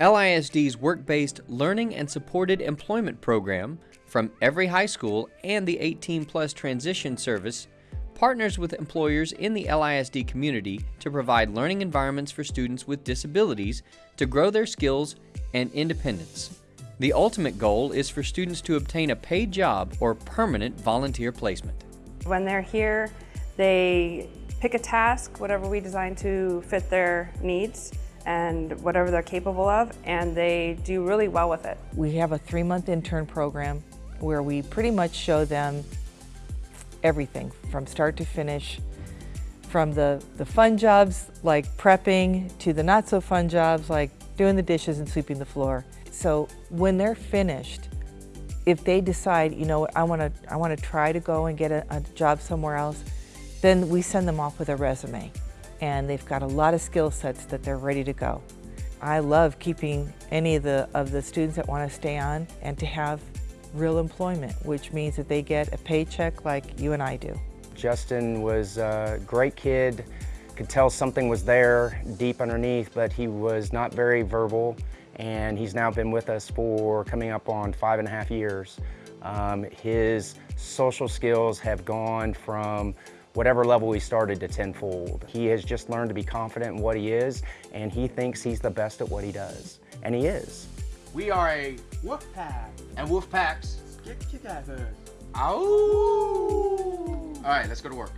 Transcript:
LISD's work-based Learning and Supported Employment Program from every high school and the 18 plus transition service partners with employers in the LISD community to provide learning environments for students with disabilities to grow their skills and independence. The ultimate goal is for students to obtain a paid job or permanent volunteer placement. When they're here, they pick a task, whatever we design to fit their needs and whatever they're capable of, and they do really well with it. We have a three-month intern program where we pretty much show them everything from start to finish, from the, the fun jobs like prepping to the not so fun jobs like doing the dishes and sweeping the floor. So when they're finished, if they decide, you know, I want to I want to try to go and get a, a job somewhere else, then we send them off with a resume. And they've got a lot of skill sets that they're ready to go. I love keeping any of the, of the students that want to stay on and to have real employment, which means that they get a paycheck like you and I do. Justin was a great kid, could tell something was there deep underneath, but he was not very verbal, and he's now been with us for coming up on five and a half years. Um, his social skills have gone from whatever level he started to tenfold. He has just learned to be confident in what he is, and he thinks he's the best at what he does, and he is. We are a wolf pack. And wolf packs get together. Ow! All right, let's go to work.